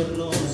adornos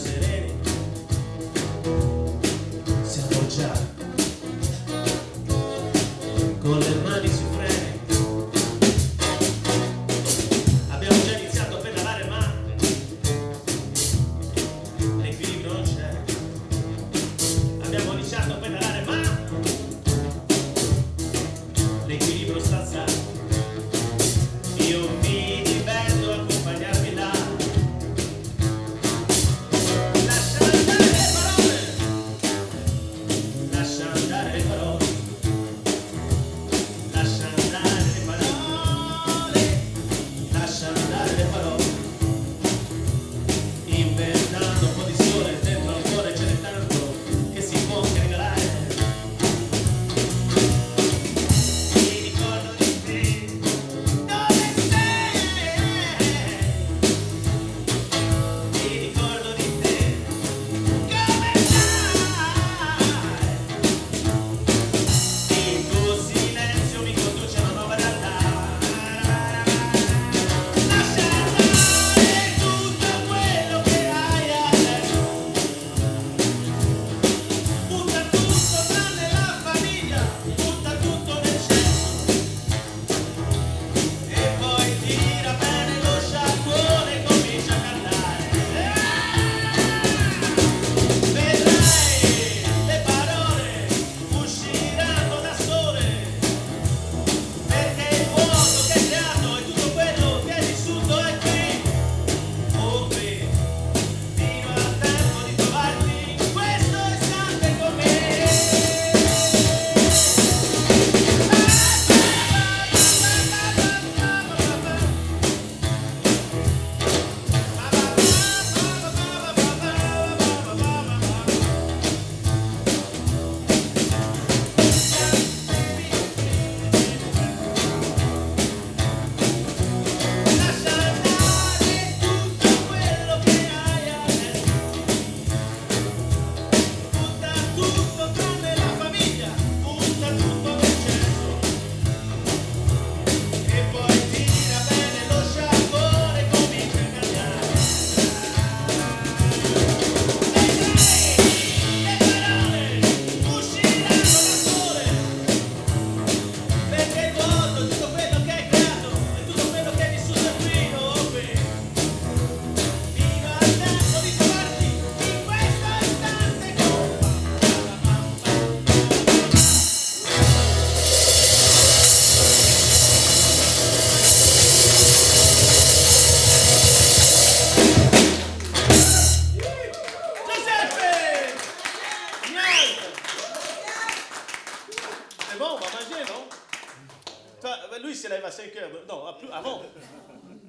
lui, il se lève à 5 heures. Non, avant.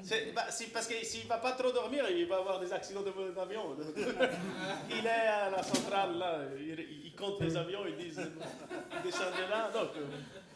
C'est bah, parce que s'il ne va pas trop dormir, il va avoir des accidents d'avion. De, de, il est à la centrale, là, il, compte les avions, ils disent descendez là. Donc,